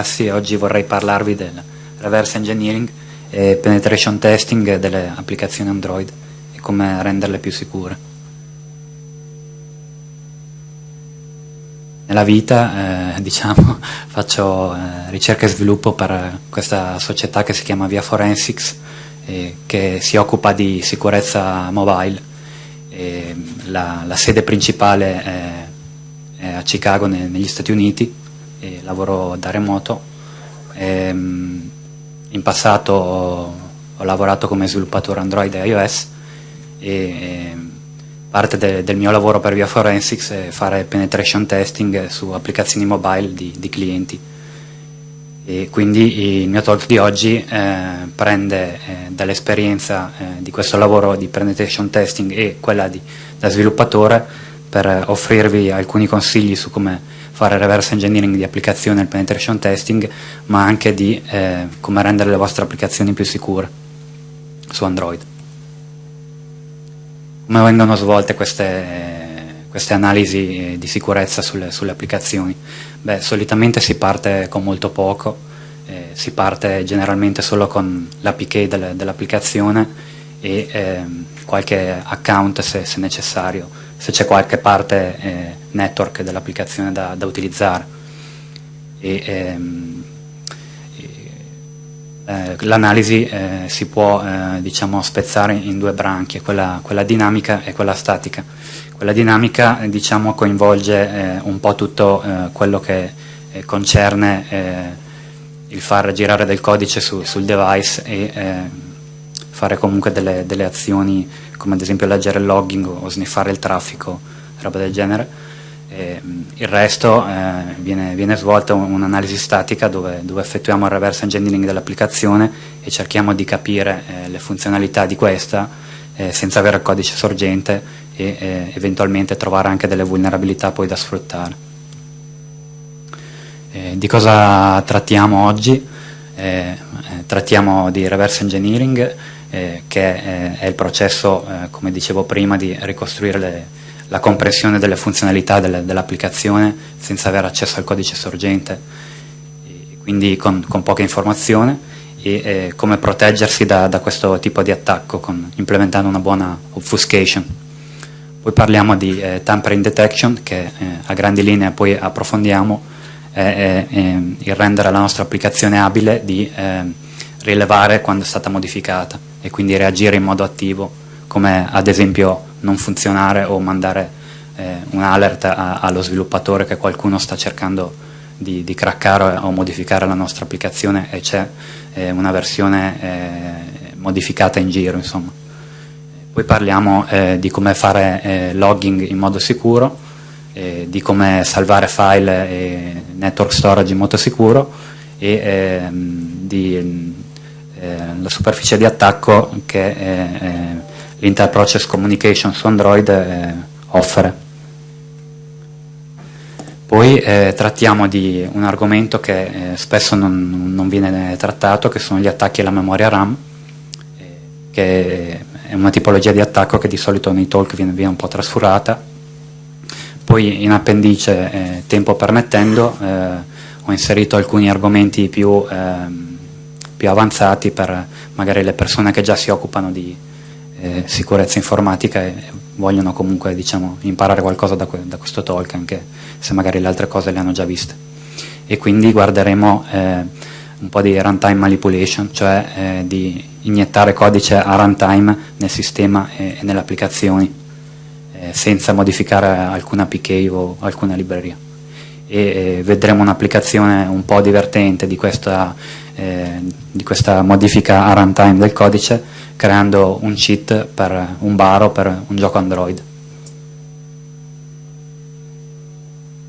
Sì, oggi vorrei parlarvi del reverse engineering e penetration testing delle applicazioni Android e come renderle più sicure. Nella vita eh, diciamo, faccio eh, ricerca e sviluppo per questa società che si chiama Via Forensics eh, che si occupa di sicurezza mobile. La, la, sede principale è, è a Chicago ne, negli Stati Uniti e lavoro da remoto. E, ehm, in passato ho, lavorato come sviluppatore Android e iOS e, e ehm, parte de, del mio lavoro per Via Forensics è fare penetration testing su applicazioni mobile di, di clienti. E quindi il mio talk di oggi eh, prende eh, dall'esperienza eh, di questo lavoro di penetration testing e quella di, da sviluppatore per offrirvi alcuni consigli su come fare reverse engineering di applicazioni al penetration testing, ma anche di eh, come rendere le vostre applicazioni più sicure su Android. Come vengono svolte queste, queste analisi di sicurezza sulle, sulle applicazioni? Beh, solitamente si parte con molto poco, eh, si parte generalmente solo con l'APK del, dell'applicazione e eh, qualche account se, se necessario, se c'è qualche parte eh, network dell'applicazione da, da, utilizzare. Ehm, eh, L'analisi eh, si può eh, diciamo, spezzare in due branchie, quella, quella, dinamica e quella statica. Quella dinamica diciamo, coinvolge eh, un po' tutto quello che concerne il far girare del codice su, sul device e fare comunque delle, delle, azioni come ad esempio leggere il logging o sniffare il traffico, roba del genere. E, il resto eh, viene, viene, svolta un'analisi statica dove, dove, effettuiamo il reverse engineering dell'applicazione e cerchiamo di capire eh, le funzionalità di questa eh, senza avere il codice sorgente e eh, eventualmente trovare anche delle vulnerabilità poi da sfruttare. Eh, di cosa trattiamo oggi? Eh, trattiamo di reverse engineering eh, che è, è, il processo, eh, come dicevo prima, di ricostruire le, la comprensione delle funzionalità delle, dell'applicazione senza avere accesso al codice sorgente, quindi con, con, poca informazione e eh, come proteggersi da, da, questo tipo di attacco con, implementando una buona obfuscation. Poi parliamo di eh, tampering detection che eh, a grandi linee poi approfondiamo, è, il rendere la nostra applicazione abile di eh, rilevare quando è stata modificata e quindi reagire in modo attivo, come ad esempio non funzionare o mandare eh, un alert a, allo sviluppatore che qualcuno sta cercando di, di craccare o modificare la nostra applicazione e c'è eh, una versione eh, modificata in giro. Insomma. Poi parliamo eh, di come fare eh, logging in modo sicuro, eh, di come salvare file e network storage in modo sicuro e ehm, di la superficie di attacco che eh, l'Inter-Process Communication su Android eh, offre. Poi eh, trattiamo di un argomento che eh, spesso non, non, viene trattato, che sono gli attacchi alla memoria RAM, eh, che è una tipologia di attacco che di solito nei talk viene, viene un po' trascurata. Poi in appendice, tempo permettendo, ho inserito alcuni argomenti più ehm, più avanzati per magari le persone che già si occupano di eh, sicurezza informatica e vogliono comunque diciamo, imparare qualcosa da, da, questo talk anche se magari le altre cose le hanno già viste. E quindi guarderemo eh, un po' di runtime manipulation cioè eh, di iniettare codice a runtime nel sistema e, e nelle applicazioni eh, senza modificare alcuna APK o alcuna libreria. E vedremo un'applicazione un po' divertente di questa, eh, di questa modifica a runtime del codice creando un cheat per un bar o per un gioco Android.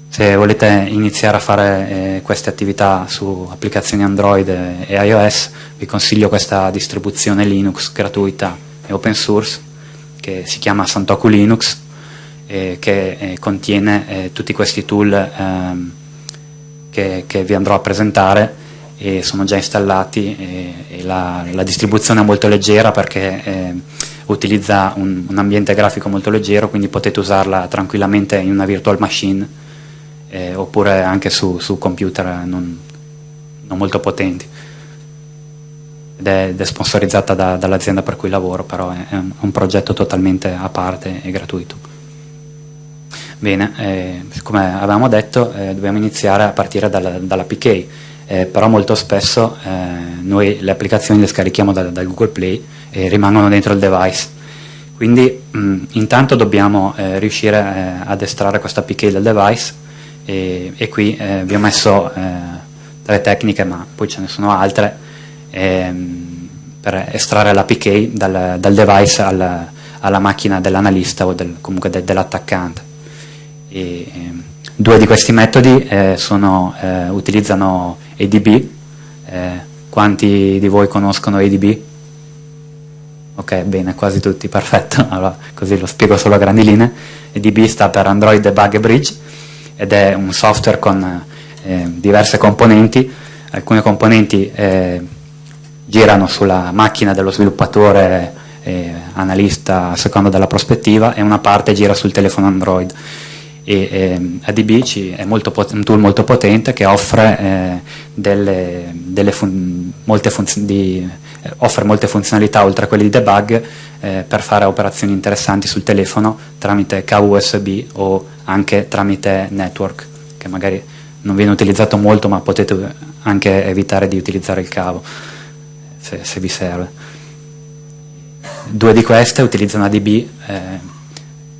Se volete iniziare a fare eh, queste attività su applicazioni Android e iOS vi consiglio questa distribuzione Linux gratuita e open source che si chiama Santoku Linux eh, che eh, contiene eh, tutti questi tool ehm, che, che, vi andrò a presentare e sono già installati e, e la, la, distribuzione è molto leggera perché eh, utilizza un, un, ambiente grafico molto leggero quindi potete usarla tranquillamente in una virtual machine eh, oppure anche su, su computer non, non molto potenti ed è, ed è sponsorizzata da, dall'azienda per cui lavoro, però è, è, un, progetto totalmente a parte e gratuito. Bene, eh, come avevamo detto eh, dobbiamo iniziare a partire dalla, dalla PK, eh, però molto spesso eh, noi le applicazioni le scarichiamo da, dal Google Play e rimangono dentro il device. Quindi mh, intanto dobbiamo eh, riuscire eh, ad estrarre questa PK dal device e, e qui vi ho messo tre tecniche, ma poi ce ne sono altre ehm, per estrarre l'APK dal, dal device al, alla macchina dell'analista o del, comunque de, dell'attaccante. Due di questi metodi eh, sono, eh, utilizzano ADB, eh, quanti di voi conoscono ADB? Ok, bene, quasi tutti, perfetto, allora, così lo spiego solo a grandi linee. ADB sta per Android Debug Bridge ed è un software con eh, diverse componenti, alcune componenti eh, girano sulla macchina dello sviluppatore eh, analista a seconda della prospettiva e una parte gira sul telefono Android. E, eh, ADB è un tool molto potente che offre, eh, delle, delle fun molte, di, eh, offre molte funzionalità oltre a quelle di debug eh, per fare operazioni interessanti sul telefono tramite cavo USB o anche tramite network che magari non viene utilizzato molto ma potete anche evitare di utilizzare il cavo se, se vi serve. Due di queste utilizzano ADB, eh,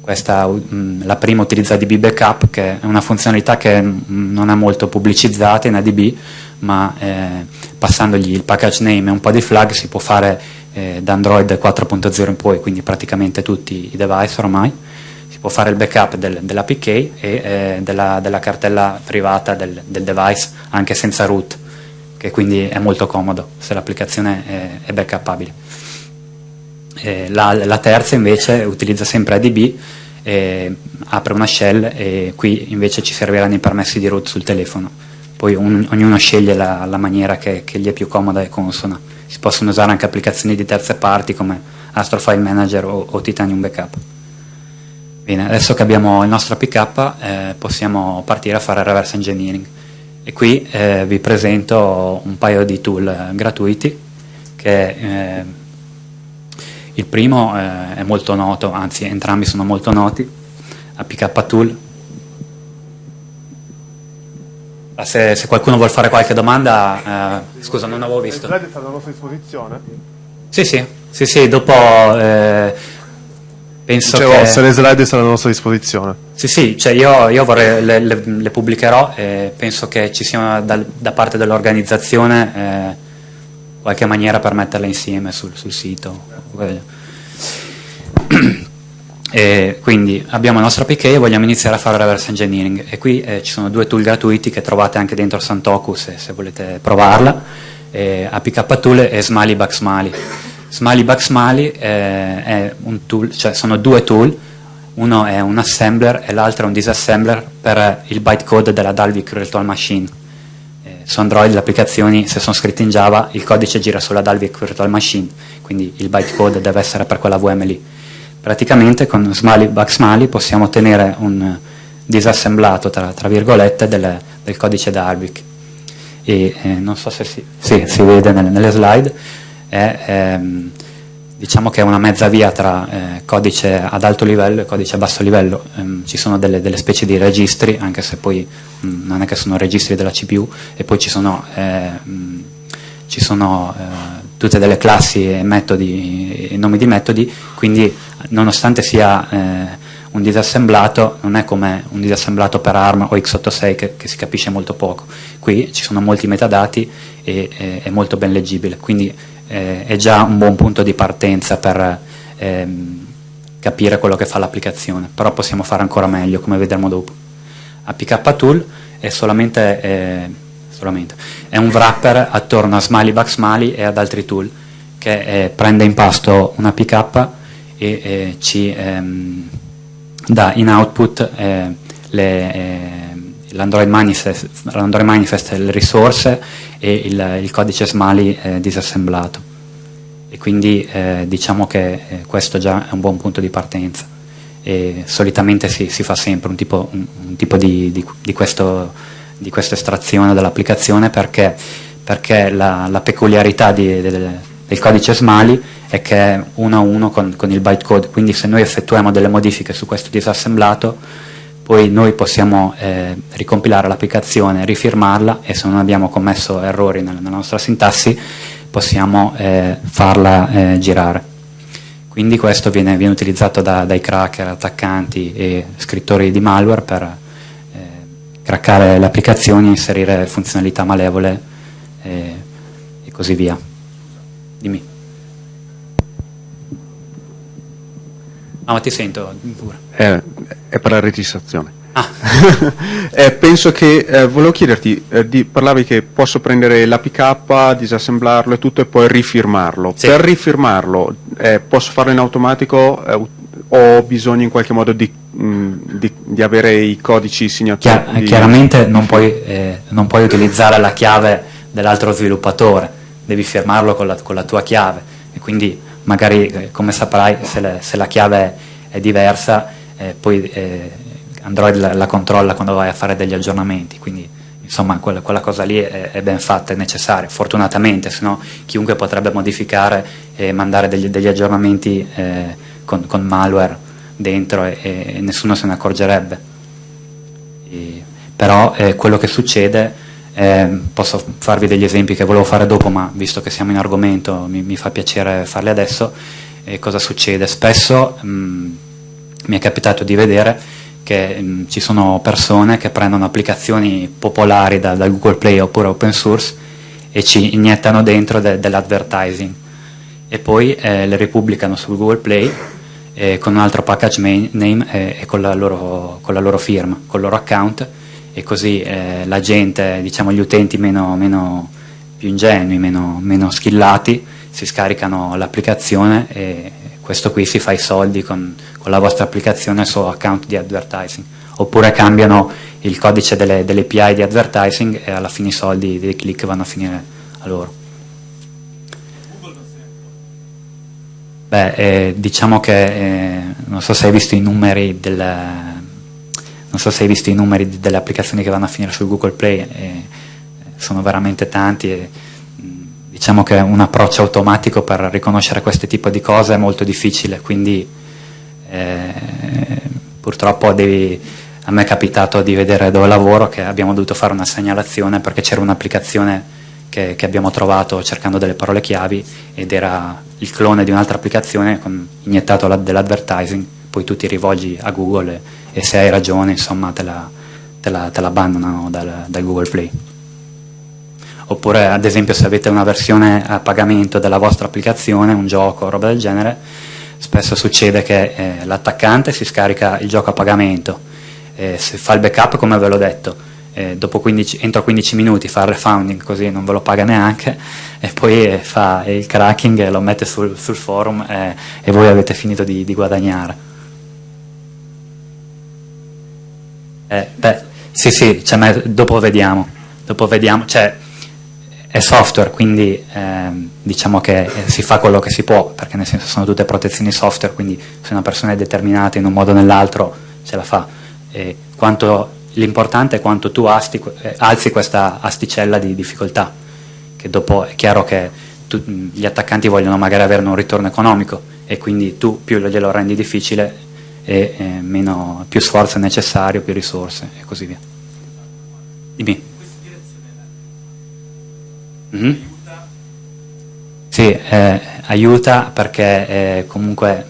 questa, mh, mm, la prima utilizza ADB Backup che è una funzionalità che mm, non è molto pubblicizzata in ADB ma eh, passandogli il package name e un po' di flag si può fare eh, da Android 4.0 in poi, quindi praticamente tutti i device ormai si può fare il backup del, dell'APK e eh, della, della, cartella privata del, del, device anche senza root che quindi è molto comodo se l'applicazione è, è backupabile. La, la, terza invece utilizza sempre ADB, eh, apre una shell e qui invece ci serviranno i permessi di root sul telefono. Poi un, ognuno sceglie la, la maniera che, che, gli è più comoda e consona. Si possono usare anche applicazioni di terze parti come Astrofile Manager o, o Titanium Backup. Bene, adesso che abbiamo il nostro APK eh, possiamo partire a fare reverse engineering e qui eh, vi presento un paio di tool eh, gratuiti che eh, il primo eh, è molto noto, anzi entrambi sono molto noti, APK Tool. Ah, se, se qualcuno vuole fare qualche domanda, eh, scusa non avevo visto. Le slide stanno a nostra disposizione? Sì, sì, sì, sì dopo eh, Penso Dicevo, che... se le slide sono a nostra disposizione. Sì, sì, cioè io, io vorrei, le, le, le, pubblicherò e penso che ci sia da, da parte dell'organizzazione eh, qualche maniera per metterle insieme sul, sul sito. E quindi abbiamo il nostro APK e vogliamo iniziare a fare reverse engineering e qui eh, ci sono due tool gratuiti che trovate anche dentro Santoku se, se volete provarla, eh, APK Tool e Smiley Backsmiley. Smiley Bug Smiley eh, è un tool, cioè sono due tool, uno è un assembler e l'altro è un disassembler per il bytecode della Dalvik Virtual Machine. Su Android le applicazioni, se sono scritte in Java, il codice gira sulla Dalvik Virtual Machine, quindi il bytecode deve essere per quella VM lì. Praticamente con Smiley Bug Smiley possiamo ottenere un disassemblato, tra, tra virgolette, del, del codice Dalvik. E eh, non so se si, sì, si vede nelle, nelle slide, è ehm, diciamo che è una mezza via tra eh, codice ad alto livello e codice a basso livello, ehm, ci sono delle, delle, specie di registri, anche se poi mh, mm, non è che sono registri della CPU, e poi ci sono, eh, mm, ci sono eh, tutte delle classi e metodi, e nomi di metodi, quindi nonostante sia eh, un disassemblato, non è come un disassemblato per ARM o x86 che, che si capisce molto poco, qui ci sono molti metadati e è molto ben leggibile, quindi eh, è già un buon punto di partenza per ehm, capire quello che fa l'applicazione, però possiamo fare ancora meglio, come vedremo dopo. APK Tool è solamente, eh, solamente è un wrapper attorno a Smiley Bug Smiley e ad altri tool che eh, prende in pasto un APK e eh, ci ehm, dà in output eh, l'Android manifest, manifest, le risorse e il, il codice Smali eh, disassemblato. E quindi eh, diciamo che eh, questo già è un buon punto di partenza. E solitamente si, si fa sempre un tipo, un, un tipo di, di, di, questo, di, questa estrazione dell'applicazione perché perché la, la peculiarità del, del, codice Smali è che è uno a uno con, con il bytecode, quindi se noi effettuiamo delle modifiche su questo disassemblato, poi noi possiamo eh, ricompilare l'applicazione, rifirmarla e se non abbiamo commesso errori nella, nella nostra sintassi possiamo eh, farla eh, girare. Quindi questo viene, viene utilizzato da, dai cracker, attaccanti e scrittori di malware per craccare le applicazioni, inserire funzionalità malevole e, e così via. Dimmi. Ah, ma ti sento pure. È, è per la registrazione. Ah. eh, penso che, eh, volevo chiederti, eh, di, parlavi che posso prendere l'APK, disassemblarlo e tutto e poi rifirmarlo. Sì. Per rifirmarlo eh, posso farlo in automatico eh, o ho bisogno in qualche modo di, mh, mm, di, di avere i codici segnati? chiaramente non puoi, eh, non puoi, utilizzare la chiave dell'altro sviluppatore, devi firmarlo con la, con la, tua chiave e quindi magari eh, come saprai se, le, se, la chiave è diversa eh, poi eh, Android la, la, controlla quando vai a fare degli aggiornamenti, quindi insomma quella, quella cosa lì è, è, ben fatta, è necessaria, fortunatamente, se no chiunque potrebbe modificare e mandare degli, degli aggiornamenti eh, con, con, malware dentro e, e, nessuno se ne accorgerebbe. E, però eh, quello che succede, eh, posso farvi degli esempi che volevo fare dopo, ma visto che siamo in argomento mi, mi fa piacere farli adesso, cosa succede? Spesso mh, mi è capitato di vedere che mh, ci sono persone che prendono applicazioni popolari da, da, Google Play oppure open source e ci iniettano dentro de, dell'advertising. E poi eh, le ripubblicano su Google Play eh, con un altro package name eh, e con la, loro, con la, loro, firma, con il loro account e così eh, la gente, diciamo gli utenti meno, meno più ingenui, meno, meno skillati si scaricano l'applicazione e questo qui si fa i soldi con, con la vostra applicazione suo account di advertising oppure cambiano il codice delle, delle API di advertising e alla fine i soldi dei click vanno a finire a loro. Beh, eh, diciamo che eh, non so se hai visto i numeri del, non so se hai visto i numeri delle applicazioni che vanno a finire su Google Play, eh, sono veramente tanti e diciamo che un approccio automatico per riconoscere questo tipo di cose è molto difficile, quindi eh, purtroppo devi, a me è capitato di vedere dove lavoro che abbiamo dovuto fare una segnalazione perché c'era un'applicazione che, che, abbiamo trovato cercando delle parole chiavi ed era il clone di un'altra applicazione con, iniettato dell'advertising, poi tu ti rivolgi a Google e, e se hai ragione insomma te la, te la, te la abbandonano dal, dal Google Play oppure ad esempio se avete una versione a pagamento della vostra applicazione, un gioco o roba del genere, spesso succede che eh, l'attaccante si scarica il gioco a pagamento, eh, se fa il backup come ve l'ho detto, eh, 15, entro 15 minuti fa il refounding così non ve lo paga neanche e poi eh, fa il cracking e lo mette sul, sul forum eh, e voi avete finito di, di guadagnare. Eh, beh, sì sì, cioè, dopo vediamo, dopo vediamo, cioè, è software, quindi ehm, diciamo che si fa quello che si può, perché nel senso sono tutte protezioni software, quindi se una persona è determinata in un modo o nell'altro ce la fa. L'importante è quanto tu asti, alzi questa asticella di difficoltà, che dopo è chiaro che tu, gli attaccanti vogliono magari avere un ritorno economico e quindi tu più glielo rendi difficile e eh, meno, più sforzo è necessario, più risorse e così via. Dimmi. Mm -hmm. Sì, eh, aiuta perché eh, comunque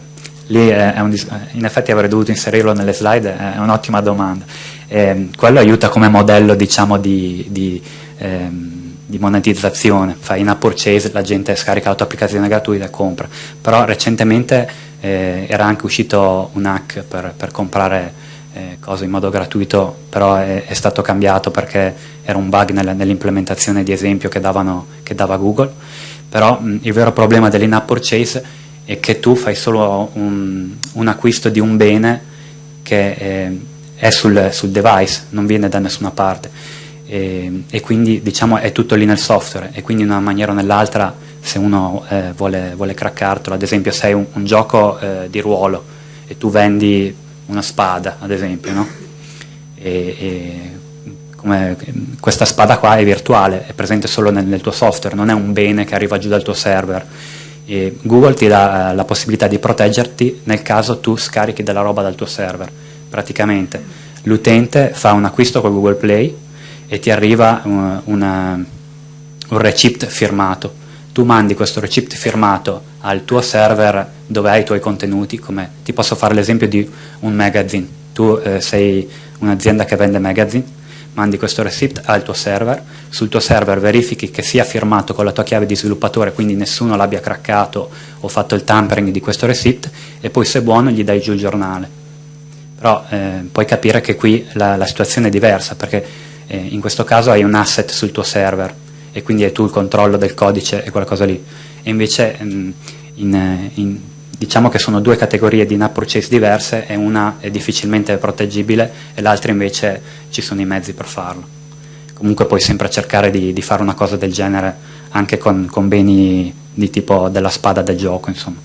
lì è un, in effetti avrei dovuto inserirlo nelle slide, è un'ottima domanda. Eh, quello aiuta come modello diciamo, di, di, ehm, di, monetizzazione, fai in app purchase, la gente scarica l'autoapplicazione gratuita e compra, però recentemente eh, era anche uscito un hack per, per comprare eh, cose in modo gratuito, però è, è, stato cambiato perché era un bug nel, nell'implementazione di esempio che, davano, che dava Google, però mh, il vero problema dell'in-app purchase è che tu fai solo un, un acquisto di un bene che eh, è sul, sul, device, non viene da nessuna parte. E, e, quindi diciamo è tutto lì nel software e quindi in una maniera o nell'altra se uno eh, vuole, vuole craccartelo, ad esempio se hai un, un gioco eh, di ruolo e tu vendi una spada ad esempio no? e, e come questa spada qua è virtuale, è presente solo nel, nel tuo software, non è un bene che arriva giù dal tuo server. E Google ti dà eh, la possibilità di proteggerti nel caso tu scarichi della roba dal tuo server. Praticamente l'utente fa un acquisto con Google Play e ti arriva uh, una, un receipt firmato. Tu mandi questo receipt firmato al tuo server dove hai i tuoi contenuti, come ti posso fare l'esempio di un magazine. Tu eh, sei un'azienda che vende magazine, mandi questo receipt al tuo server, sul tuo server verifichi che sia firmato con la tua chiave di sviluppatore, quindi nessuno l'abbia craccato o fatto il tampering di questo receipt e poi se buono gli dai giù il giornale. Però eh, puoi capire che qui la, la situazione è diversa perché eh, in questo caso hai un asset sul tuo server e quindi hai tu il controllo del codice e quella cosa lì. E invece mm, in, in diciamo che sono due categorie di in-app purchase diverse e una è difficilmente proteggibile e l'altra invece ci sono i mezzi per farlo. Comunque puoi sempre cercare di, di fare una cosa del genere anche con, con, beni di tipo della spada del gioco, insomma.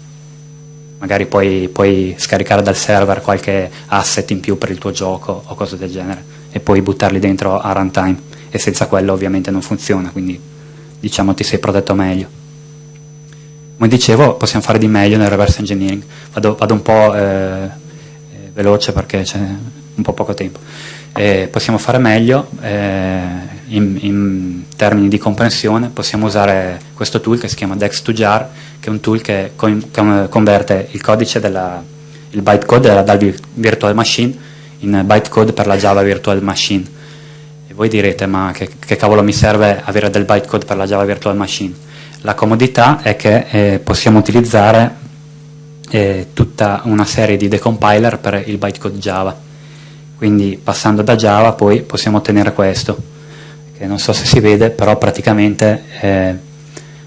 Magari puoi, puoi scaricare dal server qualche asset in più per il tuo gioco o cose del genere e poi buttarli dentro a runtime e senza quello ovviamente non funziona, quindi diciamo ti sei protetto meglio. Come dicevo, possiamo fare di meglio nel reverse engineering. Vado, vado un po' eh, eh veloce perché c'è un po' poco tempo. Eh, possiamo fare meglio eh, in, in, termini di comprensione, possiamo usare questo tool che si chiama Dex2Jar, che è un tool che con, converte il codice della, il bytecode della Dalvik Virtual Machine in bytecode per la Java Virtual Machine. Voi direte, ma che, che cavolo mi serve avere del bytecode per la Java Virtual Machine? La comodità è che eh, possiamo utilizzare eh, tutta una serie di decompiler per il bytecode Java. Quindi passando da Java poi possiamo ottenere questo, che non so se si vede, però praticamente eh,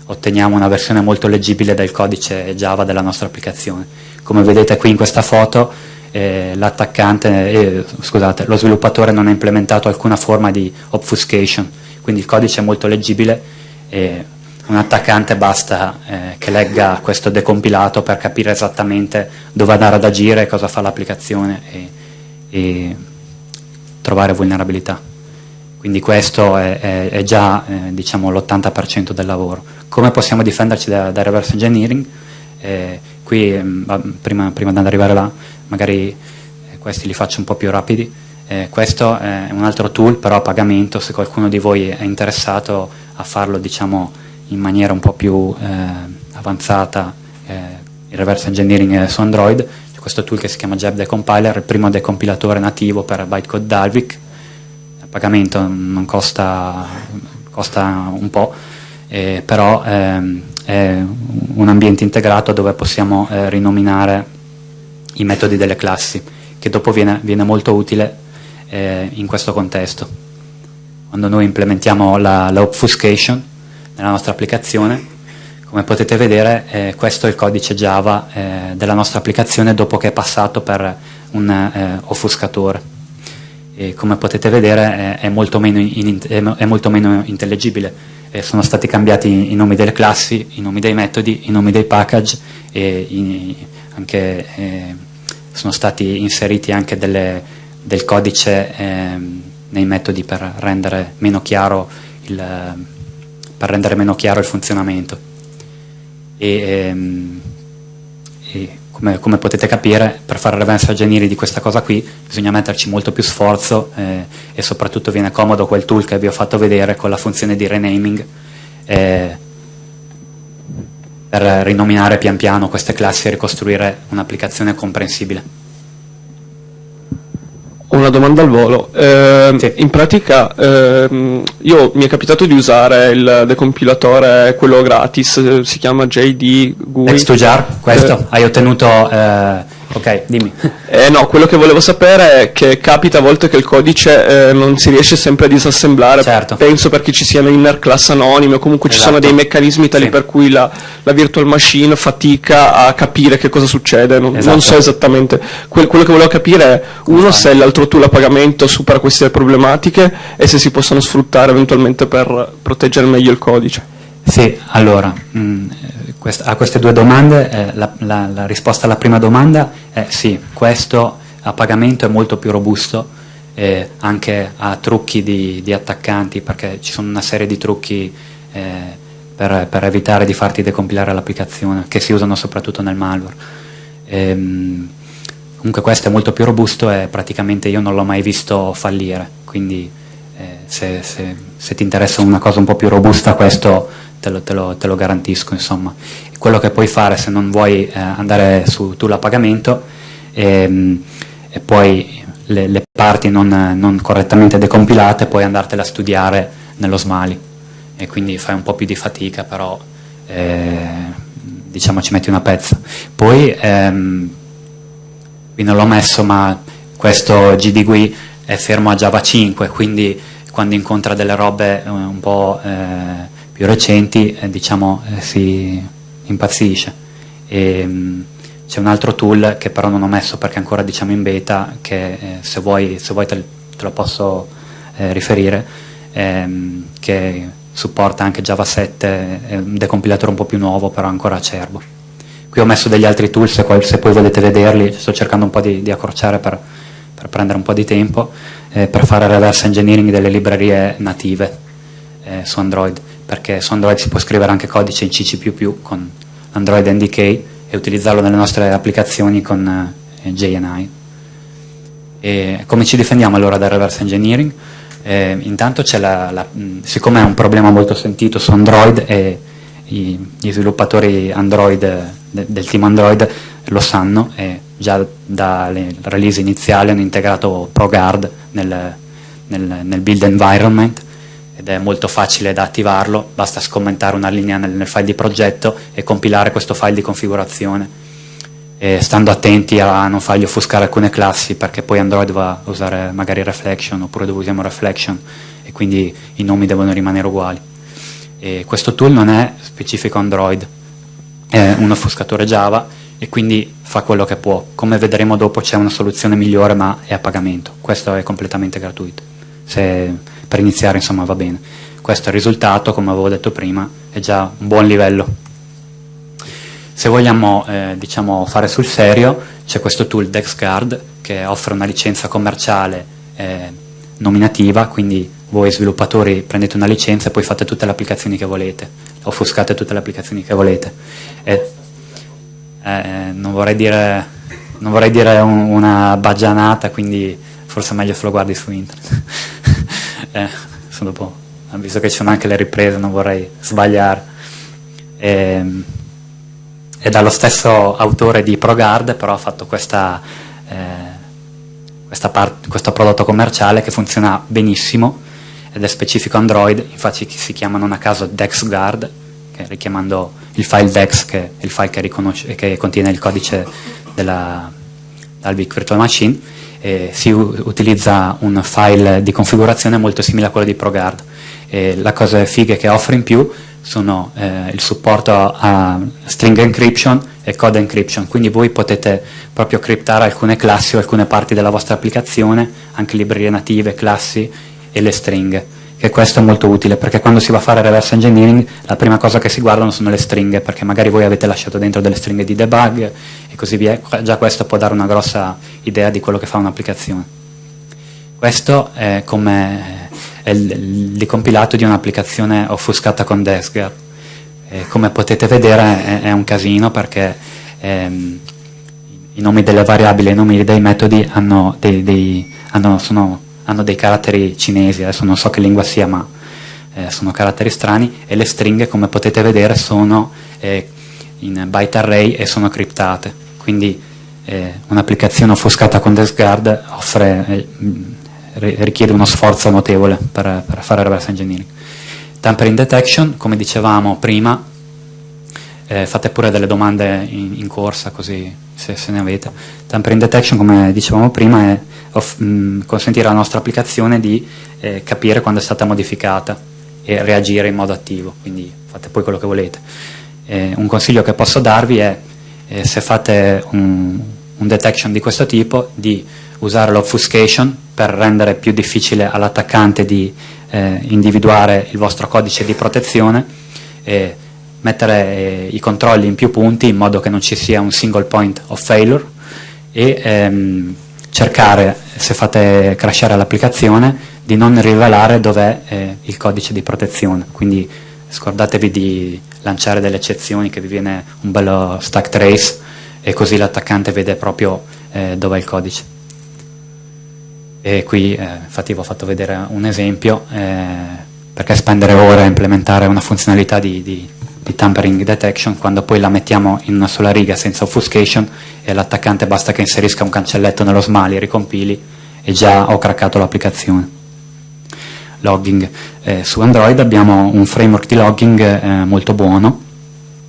otteniamo una versione molto leggibile del codice Java della nostra applicazione. Come vedete qui in questa foto eh, eh, scusate, lo sviluppatore non ha implementato alcuna forma di obfuscation, quindi il codice è molto leggibile e un attaccante basta eh, che legga questo decompilato per capire esattamente dove andare ad agire, cosa fa l'applicazione e, e, trovare vulnerabilità. Quindi questo è, è, è già eh, diciamo, l'80% del lavoro. Come possiamo difenderci da, da reverse engineering? Eh, qui, mm, prima, prima, di arrivare là, magari eh, questi li faccio un po' più rapidi. Eh, questo è un altro tool, però a pagamento, se qualcuno di voi è interessato a farlo diciamo, in maniera un po' più eh, avanzata eh, il reverse engineering su Android, c'è questo tool che si chiama Jab Decompiler, il primo decompilatore nativo per bytecode Dalvik, a pagamento non costa, costa un po', eh, però ehm, è un ambiente integrato dove possiamo eh, rinominare i metodi delle classi, che dopo viene, viene molto utile eh, in questo contesto. Quando noi implementiamo la, la obfuscation, nella nostra applicazione. Come potete vedere eh, questo è il codice Java eh, della nostra applicazione dopo che è passato per un eh, offuscatore. E come potete vedere è molto meno, in, è molto meno intellegibile. Sono stati cambiati i nomi delle classi, i nomi dei metodi, i nomi dei package e i, anche, eh, sono stati inseriti anche delle, del codice eh, nei metodi per rendere meno chiaro il, rendere meno chiaro il funzionamento. E, ehm, e come, come, potete capire, per fare reverse engineering di questa cosa qui bisogna metterci molto più sforzo eh, e soprattutto viene comodo quel tool che vi ho fatto vedere con la funzione di renaming eh, per rinominare pian piano queste classi e ricostruire un'applicazione comprensibile. Una domanda al volo. Eh, sì. In pratica eh, io mi è capitato di usare il decompilatore, quello gratis, si chiama JD GUI. X2JAR, questo? Eh, Hai ottenuto eh, Ok, dimmi. Eh, no, quello che volevo sapere è che capita a volte che il codice eh, non si riesce sempre a disassemblare, certo. penso perché ci siano inner class anonime o comunque esatto. ci sono esatto. dei meccanismi tali sì. per cui la, la, virtual machine fatica a capire che cosa succede, non, esatto. non so esattamente. Que quello che volevo capire è, uno, Come se l'altro tool a pagamento supera queste problematiche e se si possono sfruttare eventualmente per proteggere meglio il codice. Sì, allora, mh, mm, a queste due domande eh, la, la, la, risposta alla prima domanda è sì, questo a pagamento è molto più robusto eh, anche a trucchi di, di, attaccanti, perché ci sono una serie di trucchi eh, per, per, evitare di farti decompilare l'applicazione, che si usano soprattutto nel malware. Ehm, comunque questo è molto più robusto e praticamente io non l'ho mai visto fallire, quindi eh, se, se, se, ti interessa una cosa un po' più robusta questo te lo, te lo, te lo garantisco. Insomma. Quello che puoi fare se non vuoi eh, andare su tool a pagamento ehm, e poi le, le parti non, non, correttamente decompilate puoi andartele a studiare nello Smali e quindi fai un po' più di fatica però eh, diciamo ci metti una pezza poi ehm, qui non l'ho messo ma questo GDGUI è fermo a Java 5 quindi quando incontra delle robe eh, un po' eh, più recenti eh, diciamo eh, si impazzisce mh, c'è un altro tool che però non ho messo perché ancora diciamo in beta, che eh, se vuoi, se vuoi te, te, lo posso eh, riferire, ehm, che supporta anche Java 7, è un decompilatore un po' più nuovo, però ancora acerbo. Qui ho messo degli altri tool, se, se poi volete vederli, sto cercando un po' di, di accorciare per, per, prendere un po' di tempo, eh, per fare reverse engineering delle librerie native eh, su Android, perché su Android si può scrivere anche codice in CC++ con Android NDK, e utilizzarlo nelle nostre applicazioni con eh, JNI. E come ci difendiamo allora dal reverse engineering? Eh, intanto la, la, siccome è un problema molto sentito su Android e i, gli sviluppatori Android de, del team Android lo sanno e già dalle release iniziali hanno integrato ProGuard nel, nel, nel build environment ed è molto facile da attivarlo, basta scommentare una linea nel, nel file di progetto e compilare questo file di configurazione. E stando attenti a non fargli offuscare alcune classi perché poi Android va a usare magari Reflection oppure dove usiamo Reflection e quindi i nomi devono rimanere uguali. E questo tool non è specifico Android, è un offuscatore Java e quindi fa quello che può. Come vedremo dopo c'è una soluzione migliore ma è a pagamento, questo è completamente gratuito. Se per iniziare insomma va bene. Questo è il risultato, come avevo detto prima, è già un buon livello. Se vogliamo eh, diciamo, fare sul serio, c'è questo tool DexGuard che offre una licenza commerciale eh, nominativa, quindi voi sviluppatori prendete una licenza e poi fate tutte le applicazioni che volete, offuscate tutte le applicazioni che volete. E, eh, non vorrei dire, non vorrei dire un, una baggianata, quindi forse è meglio se lo guardi su internet. Eh, dopo, visto che ci sono anche le riprese, non vorrei sbagliare. E, ehm, è dallo stesso autore di ProGuard, però ha fatto questa, eh, questa part, questo prodotto commerciale che funziona benissimo ed è specifico Android, infatti si chiama non a caso DexGuard, che richiamando il file Dex, che è il file che, che contiene il codice della Albic Virtual Machine, eh, si utilizza un file di configurazione molto simile a quello di ProGuard. E la cosa figa che offre in più sono eh, il supporto a string encryption e code encryption, quindi voi potete proprio criptare alcune classi o alcune parti della vostra applicazione, anche librerie native, classi e le stringhe che questo è molto utile perché quando si va a fare reverse engineering la prima cosa che si guardano sono le stringhe perché magari voi avete lasciato dentro delle stringhe di debug e così via, già questo può dare una grossa idea di quello che fa un'applicazione. Questo è come è il, il compilato di un'applicazione offuscata con Desgar. E come potete vedere è, è un casino perché ehm, i nomi delle variabili e i nomi dei metodi hanno dei, dei, hanno, sono hanno dei caratteri cinesi, adesso non so che lingua sia, ma eh, sono caratteri strani, e le stringhe, come potete vedere, sono eh, in byte array e sono criptate. Quindi eh, un'applicazione offuscata con DeskGuard offre, eh, richiede uno sforzo notevole per, per fare reverse engineering. Tampering detection, come dicevamo prima, eh, fate pure delle domande in, in corsa così se, se, ne avete. Tampering detection, come dicevamo prima, è off, mh, mm, consentire alla nostra applicazione di eh, capire quando è stata modificata e reagire in modo attivo, quindi fate poi quello che volete. Eh, un consiglio che posso darvi è, eh, se fate un, un detection di questo tipo, di usare l'obfuscation per rendere più difficile all'attaccante di eh, individuare il vostro codice di protezione e mettere eh, i controlli in più punti in modo che non ci sia un single point of failure e ehm, cercare, se fate crashare l'applicazione, di non rivelare dov'è eh, il codice di protezione, quindi scordatevi di lanciare delle eccezioni che vi viene un bello stack trace e così l'attaccante vede proprio eh, dov'è il codice. E qui eh, infatti vi ho fatto vedere un esempio, eh, perché spendere ore a implementare una funzionalità di, di, di, tampering detection quando poi la mettiamo in una sola riga senza obfuscation e l'attaccante basta che inserisca un cancelletto nello smali, ricompili e già ho craccato l'applicazione logging. Eh, su Android abbiamo un framework di logging eh, molto buono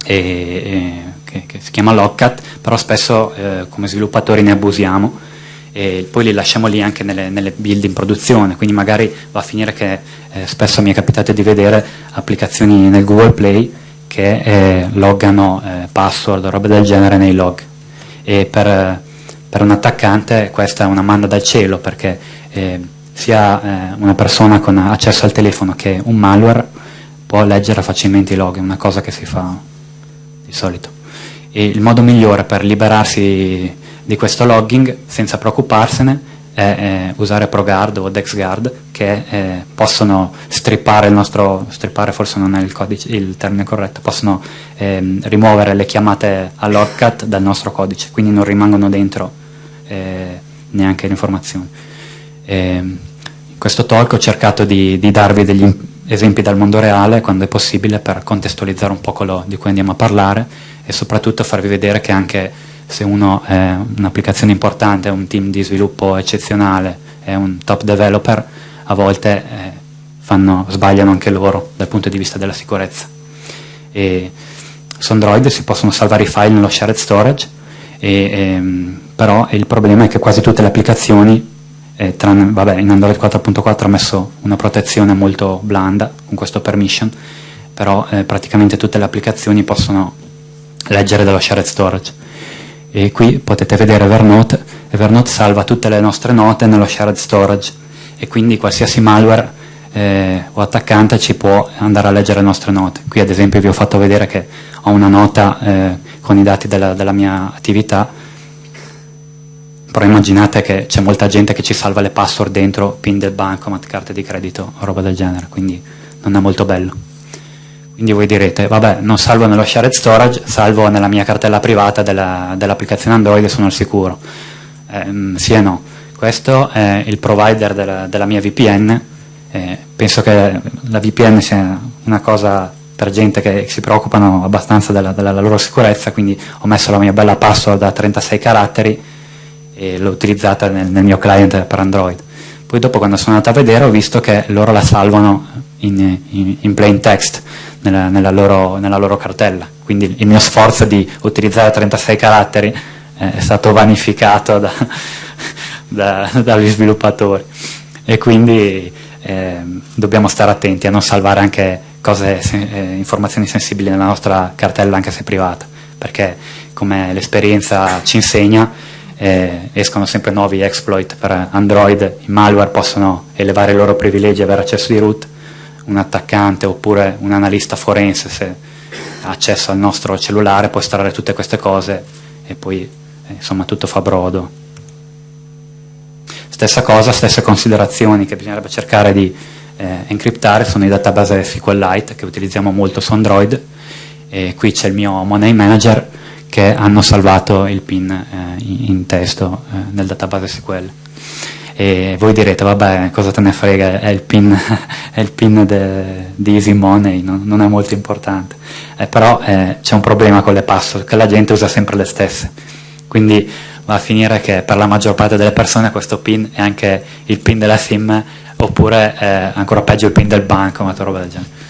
e, e, che, che, si chiama Logcat, però spesso eh, come sviluppatori ne abusiamo e poi li lasciamo lì anche nelle, nelle, build in produzione, quindi magari va a finire che eh, spesso mi è capitato di vedere applicazioni nel Google Play che eh, loggano eh, password o robe del genere nei log e per, per, un attaccante questa è una manda dal cielo perché sia eh, una persona con accesso al telefono che un malware può leggere facilmente i log, è una cosa che si fa di solito. E il modo migliore per liberarsi di questo logging senza preoccuparsene è usare ProGuard o DexGuard che eh, possono strippare il nostro, strippare forse non è il, codice, il termine corretto, possono eh, rimuovere le chiamate a logcat dal nostro codice, quindi non rimangono dentro eh, neanche le informazioni. E in questo talk ho cercato di, di, darvi degli esempi dal mondo reale quando è possibile per contestualizzare un po' quello di cui andiamo a parlare e soprattutto farvi vedere che anche se uno è un'applicazione importante, un team di sviluppo eccezionale, è un top developer, a volte eh, fanno, sbagliano anche loro dal punto di vista della sicurezza. E su Android si possono salvare i file nello shared storage, e, ehm, però il problema è che quasi tutte le applicazioni eh, tranne, vabbè, in Android 4.4 ho messo una protezione molto blanda con questo permission, però eh, praticamente tutte le applicazioni possono leggere dallo shared storage. E qui potete vedere Evernote, Evernote salva tutte le nostre note nello shared storage e quindi qualsiasi malware eh, o attaccante ci può andare a leggere le nostre note. Qui ad esempio vi ho fatto vedere che ho una nota eh, con i dati della, della mia attività però immaginate che c'è molta gente che ci salva le password dentro pin del bancomat, carte di credito roba del genere, quindi non è molto bello. Quindi voi direte, vabbè, non salvo nello shared storage, salvo nella mia cartella privata dell'applicazione dell Android e sono al sicuro. Eh, sì e no. Questo è il provider della, della mia VPN, eh, penso che la VPN sia una cosa per gente che si preoccupano abbastanza della, della loro sicurezza, quindi ho messo la mia bella password da 36 caratteri, e l'ho utilizzata nel, nel, mio client per Android. Poi dopo quando sono andato a vedere ho visto che loro la salvano in, in, in plain text nella, nella, loro, nella, loro, cartella, quindi il mio sforzo di utilizzare 36 caratteri eh, è stato vanificato da, da, dagli sviluppatori. E quindi eh, dobbiamo stare attenti a non salvare anche cose, eh, informazioni sensibili nella nostra cartella anche se privata, perché come l'esperienza ci insegna eh, escono sempre nuovi exploit per Android, i malware possono elevare i loro privilegi e avere accesso di root, un attaccante oppure un analista forense se ha accesso al nostro cellulare può estrarre tutte queste cose e poi eh, insomma tutto fa brodo. Stessa cosa, stesse considerazioni che bisognerebbe cercare di eh, encriptare sono i database SQLite che utilizziamo molto su Android e qui c'è il mio Money Manager che hanno salvato il PIN eh, in testo eh, nel database SQL. E voi direte, vabbè, cosa te ne frega, è il PIN, è il PIN de, di Easy Money, non, non è molto importante. Eh, però eh, c'è un problema con le password, che la gente usa sempre le stesse. Quindi va a finire che per la maggior parte delle persone questo PIN è anche il PIN della SIM, oppure eh, ancora peggio il PIN del banco, una roba del genere.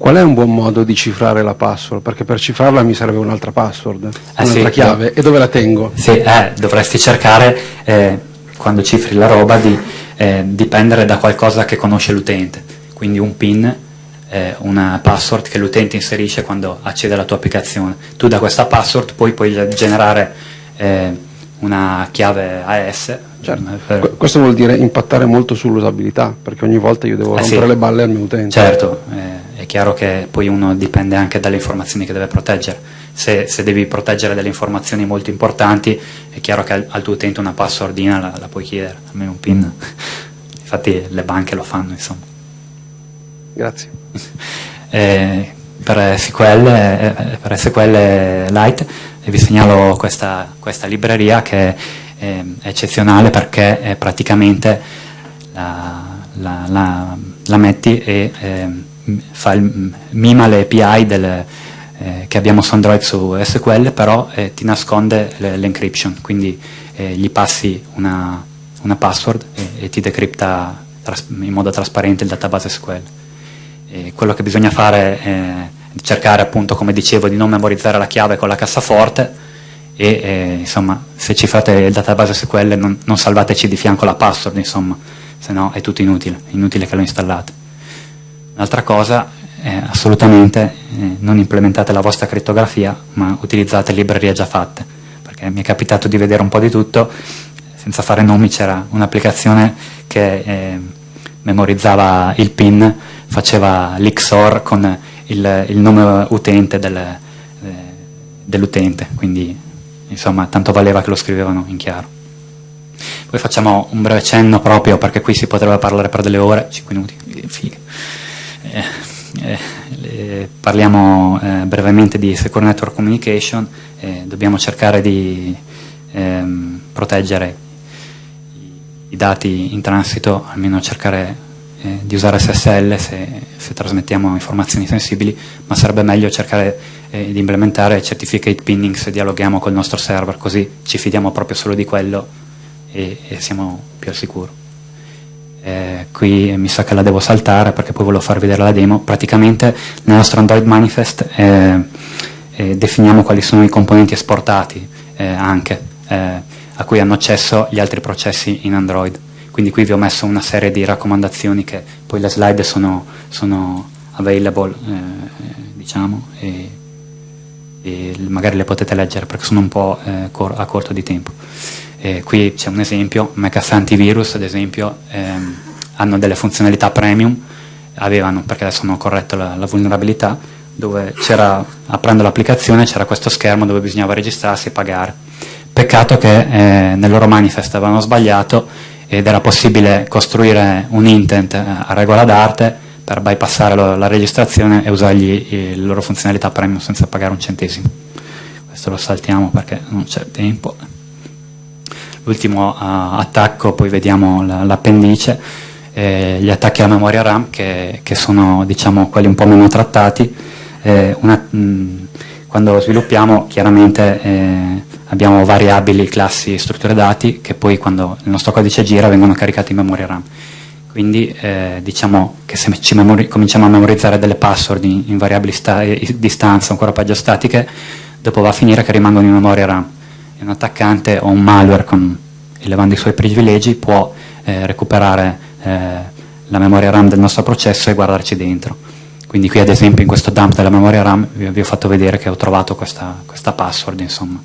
Qual è un buon modo di cifrare la password? Perché per cifrarla mi serve un'altra password, eh un'altra sì, chiave. No. E dove la tengo? Sì, eh, dovresti cercare, eh, quando cifri la roba, di eh, dipendere da qualcosa che conosce l'utente. Quindi un PIN, eh, una password che l'utente inserisce quando accede alla tua applicazione. Tu da questa password poi puoi generare eh, una chiave AS. Certo. Per... Questo vuol dire impattare molto sull'usabilità, perché ogni volta io devo eh rompere sì. le balle al mio utente. Certo, eh, è chiaro che poi uno dipende anche dalle informazioni che deve proteggere. Se, se, devi proteggere delle informazioni molto importanti, è chiaro che al, al tuo utente una passwordina la, la puoi chiedere, almeno un PIN. Infatti le banche lo fanno, insomma. Grazie. eh, per SQL, eh, per SQL Lite vi segnalo questa, questa libreria che è, eccezionale perché è praticamente la, la, la, la metti e eh, fa il, mima le API del, eh, che abbiamo su Android su SQL però eh, ti nasconde l'encryption quindi eh, gli passi una, una password e, e, ti decripta in modo trasparente il database SQL e quello che bisogna fare è cercare appunto come dicevo di non memorizzare la chiave con la cassaforte e eh, insomma se ci fate il database SQL non, non salvateci di fianco la password insomma se no è tutto inutile, inutile che lo installate. Un'altra cosa è assolutamente eh, non implementate la vostra crittografia ma utilizzate librerie già fatte perché mi è capitato di vedere un po' di tutto senza fare nomi c'era un'applicazione che eh, memorizzava il PIN faceva l'XOR con il, il nome utente del, eh, dell'utente, quindi insomma tanto valeva che lo scrivevano in chiaro. Poi facciamo un breve cenno proprio perché qui si potrebbe parlare per delle ore, 5 minuti, eh, eh, parliamo eh, brevemente di Secure Network Communication, eh, dobbiamo cercare di ehm, proteggere i dati in transito, almeno cercare eh, di usare SSL se, se, trasmettiamo informazioni sensibili, ma sarebbe meglio cercare eh, di implementare certificate pinning se dialoghiamo col nostro server, così ci fidiamo proprio solo di quello e, e siamo più al sicuro. Eh, qui mi sa che la devo saltare perché poi volevo farvi vedere la demo. Praticamente nel nostro Android Manifest eh, eh, definiamo quali sono i componenti esportati eh, anche, a cui hanno accesso gli altri processi in Android quindi qui vi ho messo una serie di raccomandazioni che poi le slide sono, sono available eh, diciamo e, e, magari le potete leggere perché sono un po' eh, cor a corto di tempo. E qui c'è un esempio, Mecafe Antivirus ad esempio ehm, hanno delle funzionalità premium avevano, perché adesso hanno corretto la, la vulnerabilità dove c'era, aprendo l'applicazione c'era questo schermo dove bisognava registrarsi e pagare. Peccato che eh, nel loro manifest avevano sbagliato ed era possibile costruire un intent a regola d'arte per bypassare lo, la registrazione e usargli le loro funzionalità premium senza pagare un centesimo. Questo lo saltiamo perché non c'è tempo. L'ultimo uh, attacco, poi vediamo l'appendice, eh, gli attacchi alla memoria RAM che, che, sono diciamo, quelli un po' meno trattati. Eh, una, mh, quando sviluppiamo chiaramente eh, abbiamo variabili, classi, strutture dati che poi quando il nostro codice gira vengono caricati in memoria RAM. Quindi eh, diciamo che se ci cominciamo a memorizzare delle password in, in variabili di stanza, ancora peggio statiche, dopo va a finire che rimangono in memoria RAM. E un attaccante o un malware con, elevando i suoi privilegi può eh, recuperare eh, la memoria RAM del nostro processo e guardarci dentro. Quindi qui ad esempio in questo dump della memoria RAM vi, ho fatto vedere che ho trovato questa, questa password insomma.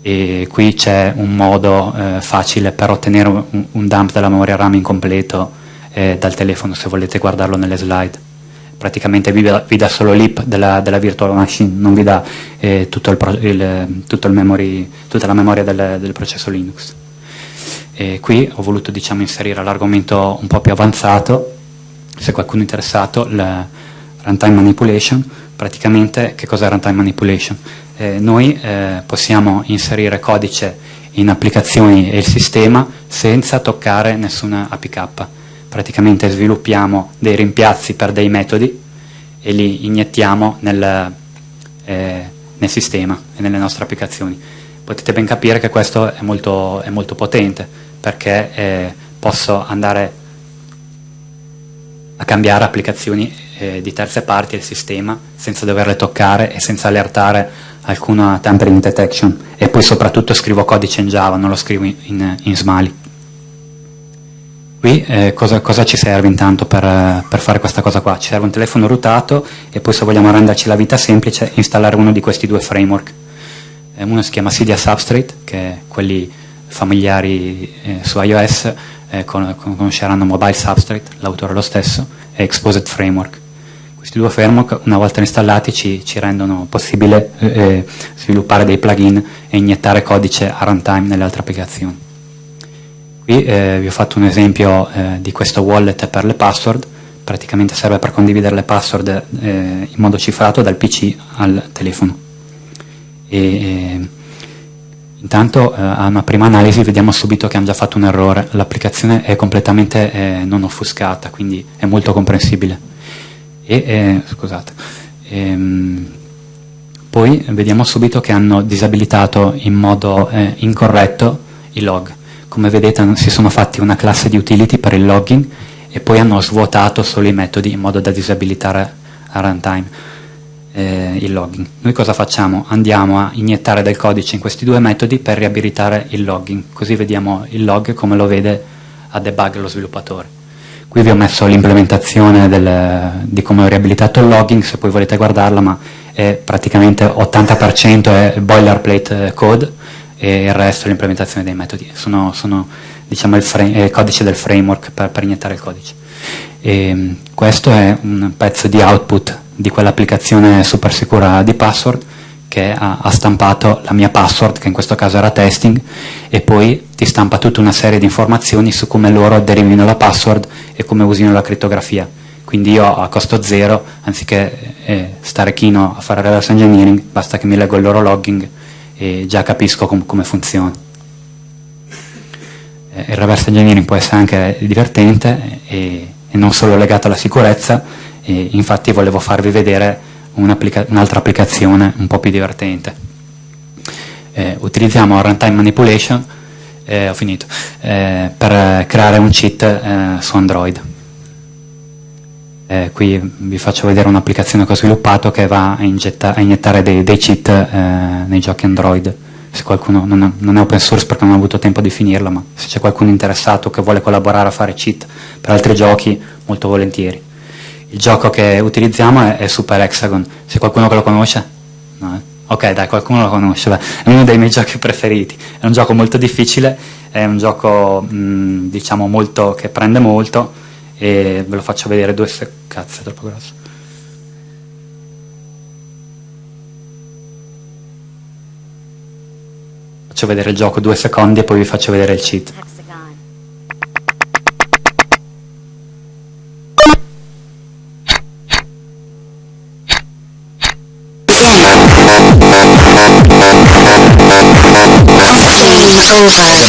E qui c'è un modo eh, facile per ottenere un, un, dump della memoria RAM incompleto eh, dal telefono se volete guardarlo nelle slide. Praticamente vi, vi dà solo l'IP della, della, virtual machine non vi dà eh, tutto il, il, tutto il memory, tutta la memoria del, del processo Linux. E qui ho voluto diciamo, inserire l'argomento un po' più avanzato se qualcuno è interessato il runtime manipulation praticamente che cos'è runtime manipulation? eh, noi eh, possiamo inserire codice in applicazioni e il sistema senza toccare nessuna APK. Praticamente sviluppiamo dei rimpiazzi per dei metodi e li iniettiamo nel, eh, nel sistema e nelle nostre applicazioni. Potete ben capire che questo è molto, è molto potente perché eh, posso andare a cambiare applicazioni eh, di terze parti del sistema senza doverle toccare e senza allertare alcuna tampering detection e poi soprattutto scrivo codice in Java, non lo scrivo in, in, in Smali. Qui eh, cosa, cosa, ci serve intanto per, per, fare questa cosa qua? Ci serve un telefono routato e poi se vogliamo renderci la vita semplice installare uno di questi due framework. uno si chiama Cydia Substrate, che quelli familiari eh, su iOS eh, con, conosceranno Mobile Substrate, l'autore lo stesso, e Exposed Framework. Questi due framework, una volta installati, ci, ci rendono possibile eh, eh sviluppare dei plugin e iniettare codice a runtime nelle altre applicazioni. Qui eh, vi ho fatto un esempio eh, di questo wallet per le password, praticamente serve per condividere le password eh, in modo cifrato dal PC al telefono. E, intanto eh, a una prima analisi vediamo subito che hanno già fatto un errore, l'applicazione è completamente eh, non offuscata, quindi è molto comprensibile. E, eh, scusate, ehm, poi vediamo subito che hanno disabilitato in modo incorretto i log. Come vedete si sono fatti una classe di utility per il logging e poi hanno svuotato solo i metodi in modo da disabilitare a runtime eh, il logging. Noi cosa facciamo? Andiamo a iniettare del codice in questi due metodi per riabilitare il logging, così vediamo il log come lo vede a debug lo sviluppatore. Qui vi ho messo l'implementazione di come ho riabilitato il logging, se poi volete guardarla, ma è praticamente 80% è boilerplate code, e il resto è l'implementazione dei metodi, sono, sono diciamo, il, frame, il, codice del framework per, per iniettare il codice. E, mm, questo è un pezzo di output di quell'applicazione super sicura di password che ha, ha, stampato la mia password, che in questo caso era testing, e poi ti stampa tutta una serie di informazioni su come loro derivino la password e come usino la crittografia. Quindi io a costo zero, anziché eh, stare chino a fare reverse engineering, basta che mi leggo il loro logging e già capisco com come funziona. Eh, il reverse engineering può essere anche divertente e, e non solo legato alla sicurezza, e infatti volevo farvi vedere un'altra un applicazione un po' più divertente. Eh, utilizziamo runtime manipulation eh, finito, eh, per creare un cheat eh, su Android. Eh, qui vi faccio vedere un'applicazione che ho sviluppato che va a, a iniettare dei, dei cheat eh, nei giochi Android. Se qualcuno non è, non è, open source perché non ho avuto tempo di finirla, ma se c'è qualcuno interessato che vuole collaborare a fare cheat per altri giochi, molto volentieri. Il gioco che utilizziamo è, è Super Hexagon. Se qualcuno che lo conosce? No, eh? Ok, dai, qualcuno lo conosce, beh, è uno dei miei giochi preferiti. È un gioco molto difficile, è un gioco mh, diciamo molto, che prende molto e ve lo faccio vedere due secondi cazzo è troppo grosso faccio vedere il gioco due secondi e poi vi faccio vedere il cheat. È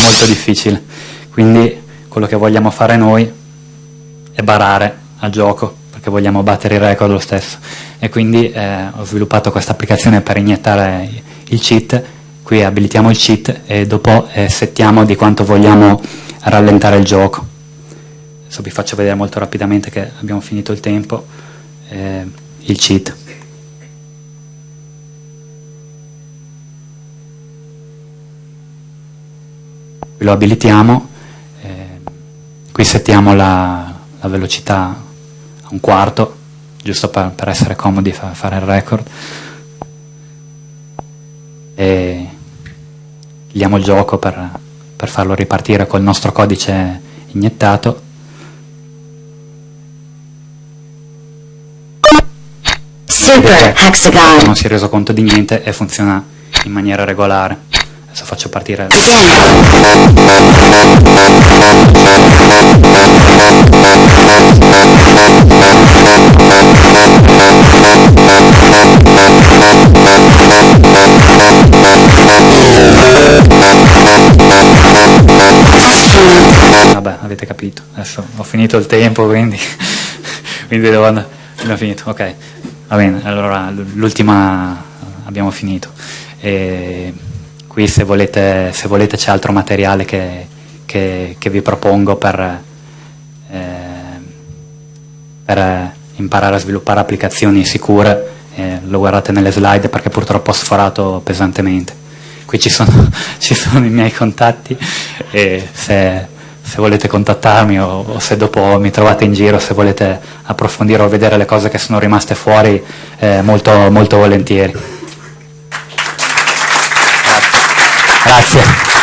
molto difficile. Quindi quello che vogliamo fare noi e barare a gioco perché vogliamo battere il record lo stesso. E quindi eh, ho sviluppato questa applicazione per iniettare il cheat qui abilitiamo il cheat e dopo eh, settiamo di quanto vogliamo rallentare il gioco adesso vi faccio vedere molto rapidamente che abbiamo finito il tempo eh, il cheat lo abilitiamo eh, qui settiamo la, la velocità a un quarto, giusto per, per essere comodi fa, fare il record. E diamo il gioco per, per farlo ripartire col nostro codice iniettato. Super Hexagon. Non si è reso conto di niente e funziona in maniera regolare. Adesso faccio partire. Vabbè, avete capito. Adesso ho finito il tempo, quindi, quindi devo andare. Abbiamo finito, ok. Va bene, allora l'ultima abbiamo finito. E qui se volete, volete c'è altro materiale che, che, che, vi propongo per, eh, per imparare a sviluppare applicazioni sicure, eh, lo guardate nelle slide perché purtroppo ho sforato pesantemente. Qui ci sono, ci sono i miei contatti e se, se volete contattarmi o, o, se dopo mi trovate in giro, se volete approfondire o vedere le cose che sono rimaste fuori, eh, molto, molto volentieri. Grazie.